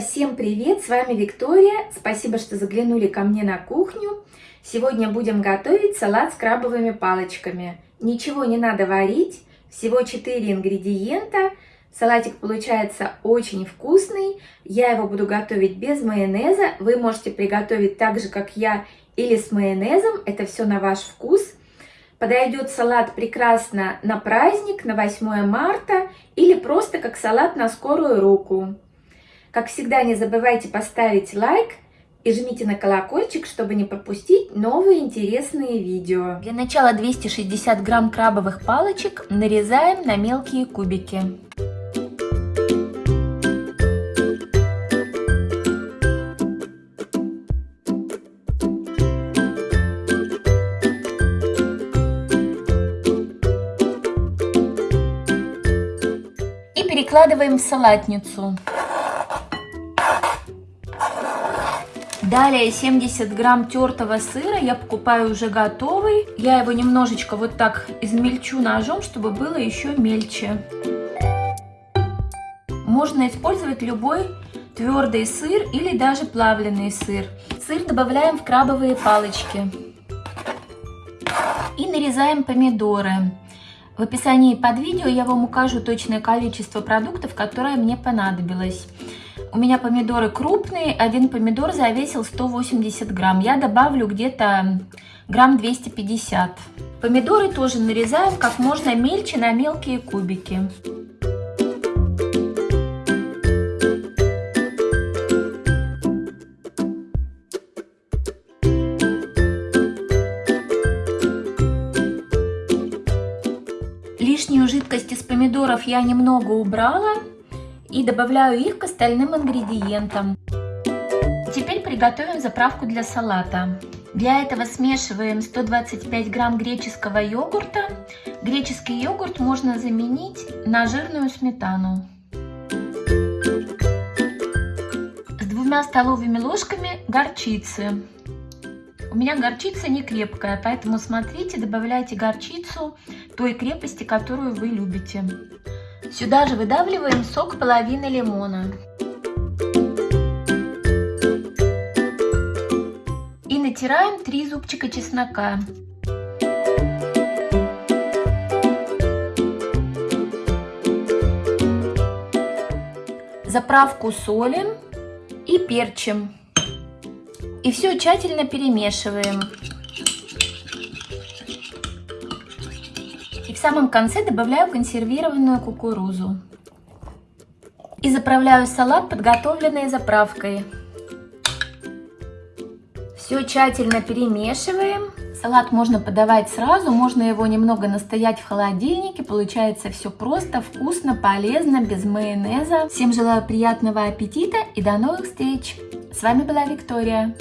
Всем привет! С вами Виктория. Спасибо, что заглянули ко мне на кухню. Сегодня будем готовить салат с крабовыми палочками. Ничего не надо варить, всего 4 ингредиента. Салатик получается очень вкусный. Я его буду готовить без майонеза. Вы можете приготовить так же, как я, или с майонезом. Это все на ваш вкус. Подойдет салат прекрасно на праздник, на 8 марта или просто как салат на скорую руку. Как всегда, не забывайте поставить лайк и жмите на колокольчик, чтобы не пропустить новые интересные видео. Для начала 260 грамм крабовых палочек нарезаем на мелкие кубики. И перекладываем в салатницу. Далее 70 грамм тертого сыра я покупаю уже готовый. Я его немножечко вот так измельчу ножом, чтобы было еще мельче. Можно использовать любой твердый сыр или даже плавленый сыр. Сыр добавляем в крабовые палочки. И нарезаем помидоры. В описании под видео я вам укажу точное количество продуктов, которое мне понадобилось. У меня помидоры крупные, один помидор завесил 180 грамм. Я добавлю где-то грамм 250. Помидоры тоже нарезаем как можно мельче на мелкие кубики. Лишнюю жидкость из помидоров я немного убрала и добавляю их к остальным ингредиентам. Теперь приготовим заправку для салата. Для этого смешиваем 125 грамм греческого йогурта. Греческий йогурт можно заменить на жирную сметану. С двумя столовыми ложками горчицы. У меня горчица не крепкая, поэтому смотрите, добавляйте горчицу той крепости, которую вы любите. Сюда же выдавливаем сок половины лимона. И натираем 3 зубчика чеснока. Заправку солим и перчим. И все тщательно перемешиваем. Самом конце добавляю консервированную кукурузу. И заправляю салат подготовленной заправкой. Все тщательно перемешиваем. Салат можно подавать сразу, можно его немного настоять в холодильнике. Получается все просто, вкусно, полезно, без майонеза. Всем желаю приятного аппетита и до новых встреч! С вами была Виктория.